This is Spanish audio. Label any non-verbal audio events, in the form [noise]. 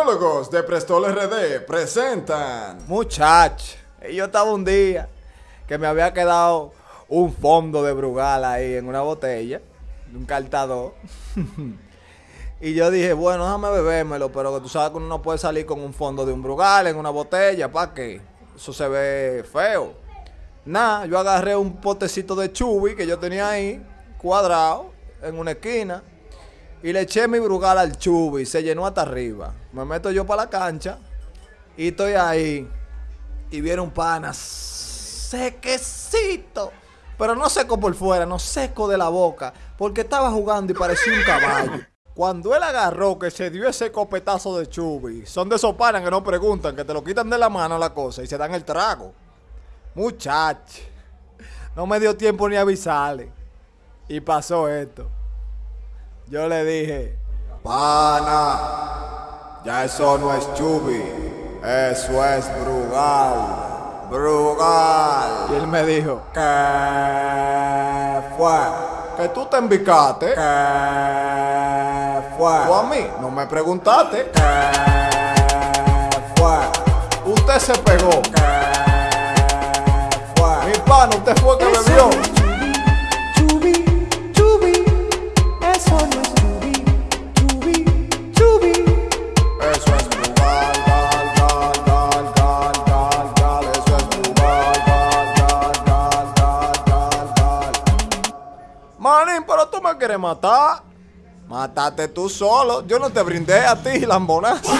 De Prestol RD presentan. Muchach, yo estaba un día que me había quedado un fondo de Brugal ahí en una botella, un cartador. [laughs] y yo dije, bueno, déjame bebérmelo, pero tú sabes que uno no puede salir con un fondo de un Brugal en una botella, ¿para qué? Eso se ve feo. Nada, yo agarré un potecito de chubi que yo tenía ahí, cuadrado, en una esquina. Y le eché mi brugal al chubi, se llenó hasta arriba. Me meto yo para la cancha y estoy ahí. Y viene un pana sequecito. Pero no seco por fuera, no seco de la boca. Porque estaba jugando y parecía un caballo. Cuando él agarró que se dio ese copetazo de chubi, son de esos panas que no preguntan, que te lo quitan de la mano la cosa y se dan el trago. Muchacho, no me dio tiempo ni avisarle. Y pasó esto. Yo le dije, pana, ya eso no es chubi, eso es brugal, brugal. Y él me dijo, ¿qué fue? Que tú te embicaste. ¿Qué fue? O a mí, no me preguntaste. ¿Qué fue? Usted se pegó. ¿Qué fue? Mi pana, usted fue que bebió. Me quieres matar. Mátate tú solo. Yo no te brindé a ti, lambonazo.